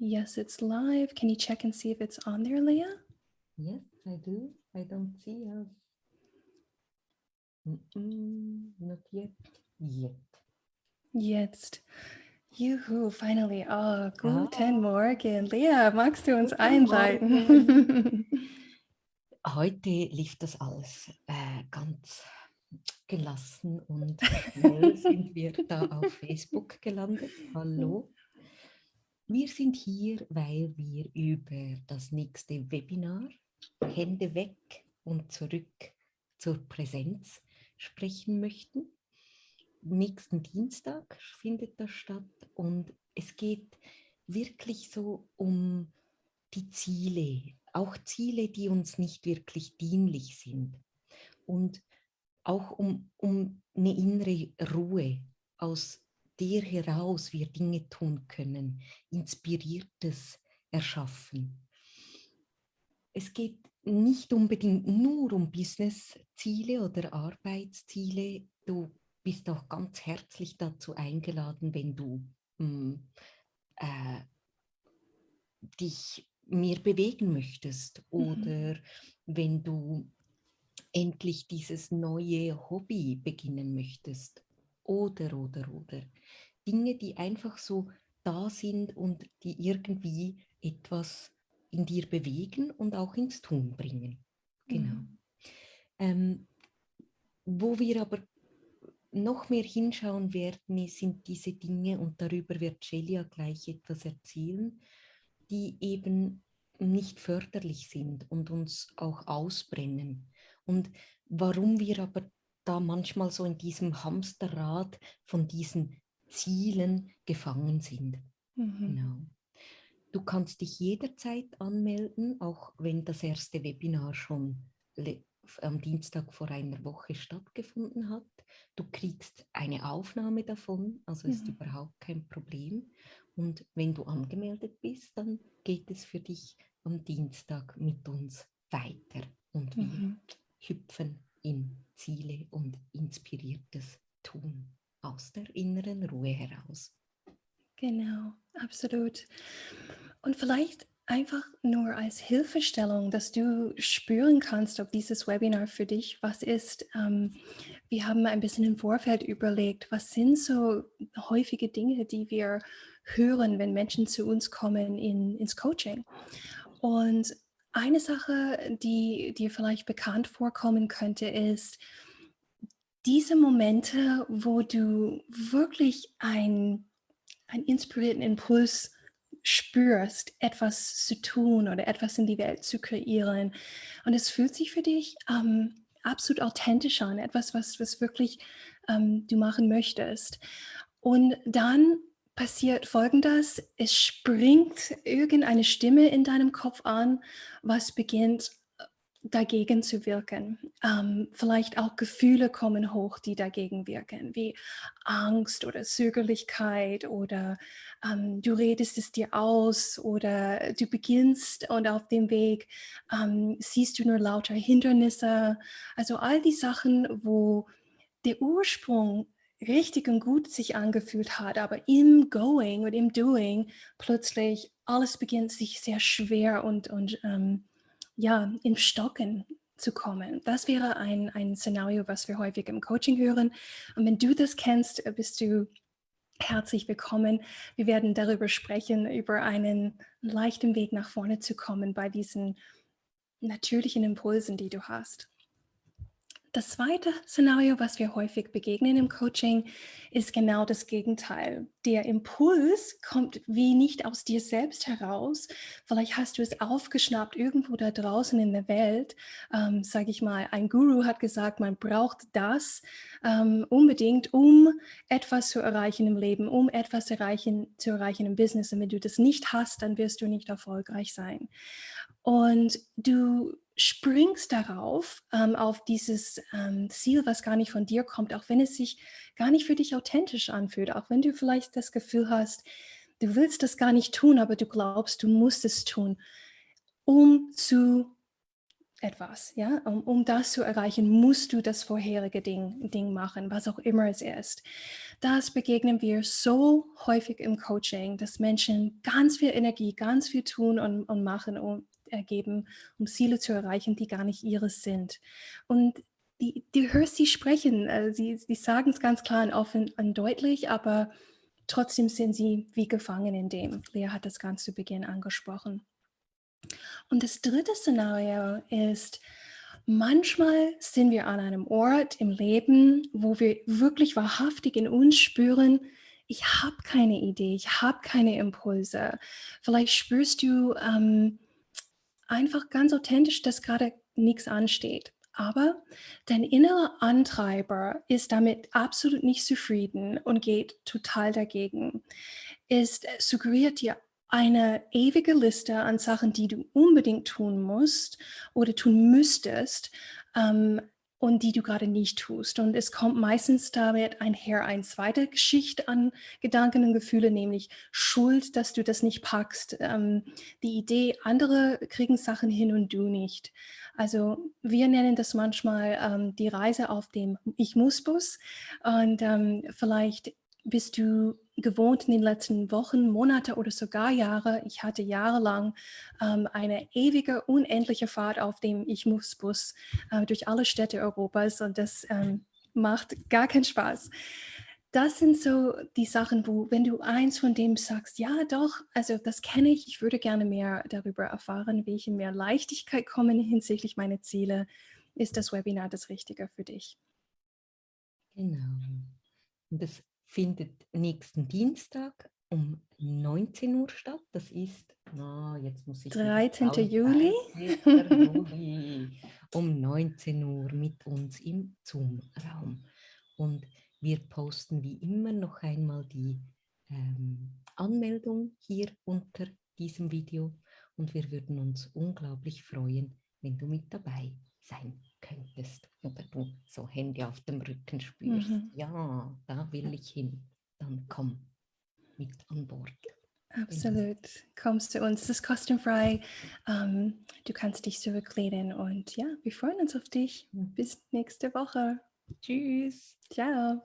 Yes, it's live. Can you check and see if it's on there, Leah? Yes, I do. I don't see us. Mm -mm, not yet. Yet. Jetzt. Juhu, finally. Oh, guten ah. Morgen. Lea, magst du uns einleiten? Heute lief das alles äh, ganz gelassen und sind wir da auf Facebook gelandet. Hallo. Wir sind hier, weil wir über das nächste Webinar Hände weg und zurück zur Präsenz sprechen möchten. Nächsten Dienstag findet das statt und es geht wirklich so um die Ziele, auch Ziele, die uns nicht wirklich dienlich sind und auch um, um eine innere Ruhe, aus der heraus wir Dinge tun können, Inspiriertes erschaffen. Es geht nicht unbedingt nur um Business-Ziele oder Arbeitsziele. Du bist auch ganz herzlich dazu eingeladen, wenn du mh, hm, äh, dich mehr bewegen möchtest mhm. oder mhm. wenn du endlich dieses neue Hobby beginnen möchtest oder, oder, oder. Dinge, die einfach so da sind und die irgendwie etwas in dir bewegen und auch ins Tun bringen. Genau. Mhm. Ähm, wo wir aber noch mehr hinschauen werden, sind diese Dinge, und darüber wird Celia gleich etwas erzählen, die eben nicht förderlich sind und uns auch ausbrennen. Und warum wir aber da manchmal so in diesem Hamsterrad von diesen Zielen gefangen sind. Mhm. Genau. Du kannst dich jederzeit anmelden, auch wenn das erste Webinar schon am Dienstag vor einer Woche stattgefunden hat. Du kriegst eine Aufnahme davon, also ist mhm. überhaupt kein Problem. Und wenn du angemeldet bist, dann geht es für dich am Dienstag mit uns weiter und wir mhm. hüpfen in Ziele und inspiriertes Tun aus der inneren Ruhe heraus. Genau, absolut. Und vielleicht einfach nur als Hilfestellung, dass du spüren kannst, ob dieses Webinar für dich was ist. Ähm, wir haben ein bisschen im Vorfeld überlegt, was sind so häufige Dinge, die wir hören, wenn Menschen zu uns kommen in, ins Coaching. Und eine Sache, die dir vielleicht bekannt vorkommen könnte, ist diese Momente, wo du wirklich ein einen inspirierten Impuls spürst, etwas zu tun oder etwas in die Welt zu kreieren. Und es fühlt sich für dich ähm, absolut authentisch an, etwas, was, was wirklich ähm, du machen möchtest. Und dann passiert Folgendes, es springt irgendeine Stimme in deinem Kopf an, was beginnt dagegen zu wirken. Ähm, vielleicht auch Gefühle kommen hoch, die dagegen wirken, wie Angst oder Zögerlichkeit oder ähm, du redest es dir aus oder du beginnst und auf dem Weg ähm, siehst du nur lauter Hindernisse. Also all die Sachen, wo der Ursprung richtig und gut sich angefühlt hat, aber im Going und im Doing plötzlich alles beginnt sich sehr schwer und, und ähm, ja, in Stocken zu kommen. Das wäre ein, ein Szenario, was wir häufig im Coaching hören. Und wenn du das kennst, äh, bist du herzlich willkommen. Wir werden darüber sprechen, über einen leichten Weg nach vorne zu kommen bei diesen natürlichen Impulsen, die du hast. Das zweite Szenario, was wir häufig begegnen im Coaching, ist genau das Gegenteil. Der Impuls kommt wie nicht aus dir selbst heraus. Vielleicht hast du es aufgeschnappt irgendwo da draußen in der Welt. Ähm, Sage ich mal, ein Guru hat gesagt, man braucht das ähm, unbedingt, um etwas zu erreichen im Leben, um etwas erreichen, zu erreichen im Business. Und wenn du das nicht hast, dann wirst du nicht erfolgreich sein. Und du springst darauf, ähm, auf dieses ähm, Ziel, was gar nicht von dir kommt, auch wenn es sich gar nicht für dich authentisch anfühlt, auch wenn du vielleicht das Gefühl hast, du willst das gar nicht tun, aber du glaubst, du musst es tun, um zu etwas, ja. Um, um das zu erreichen, musst du das vorherige Ding, Ding machen, was auch immer es ist. Das begegnen wir so häufig im Coaching, dass Menschen ganz viel Energie, ganz viel tun und, und machen und ergeben, um Ziele zu erreichen, die gar nicht ihres sind. Und die, du hörst sie sprechen, äh, sie, sie sagen es ganz klar und offen und deutlich, aber trotzdem sind sie wie gefangen in dem. Lea hat das ganz zu Beginn angesprochen. Und das dritte Szenario ist, manchmal sind wir an einem Ort im Leben, wo wir wirklich wahrhaftig in uns spüren, ich habe keine Idee, ich habe keine Impulse. Vielleicht spürst du ähm, einfach ganz authentisch, dass gerade nichts ansteht. Aber dein innerer Antreiber ist damit absolut nicht zufrieden und geht total dagegen. Es suggeriert dir eine ewige Liste an Sachen, die du unbedingt tun musst oder tun müsstest ähm, und die du gerade nicht tust. Und es kommt meistens damit einher eine zweite Geschichte an Gedanken und Gefühle, nämlich Schuld, dass du das nicht packst. Ähm, die Idee, andere kriegen Sachen hin und du nicht. Also wir nennen das manchmal ähm, die Reise auf dem Ich-Muss-Bus und ähm, vielleicht bist du gewohnt in den letzten Wochen, Monate oder sogar Jahre. Ich hatte jahrelang ähm, eine ewige, unendliche Fahrt auf dem Ich-Muss-Bus äh, durch alle Städte Europas und das ähm, macht gar keinen Spaß. Das sind so die Sachen, wo, wenn du eins von dem sagst, ja doch, also das kenne ich, ich würde gerne mehr darüber erfahren, wie ich in mehr Leichtigkeit komme hinsichtlich meiner Ziele, ist das Webinar das Richtige für dich. Genau. Das findet nächsten Dienstag um 19 Uhr statt. Das ist, na, jetzt muss ich... 13. Juli. 13. Juli um 19 Uhr mit uns im Zoom-Raum. Und wir posten wie immer noch einmal die ähm, Anmeldung hier unter diesem Video und wir würden uns unglaublich freuen, wenn du mit dabei sein könntest oder du so Hände auf dem Rücken spürst. Mhm. Ja, da will ich hin. Dann komm mit an Bord. Absolut. Kommst zu uns. Es ist kostenfrei. Um, du kannst dich zurücklehnen und ja, wir freuen uns auf dich. Mhm. Bis nächste Woche. Tschüss. Ciao.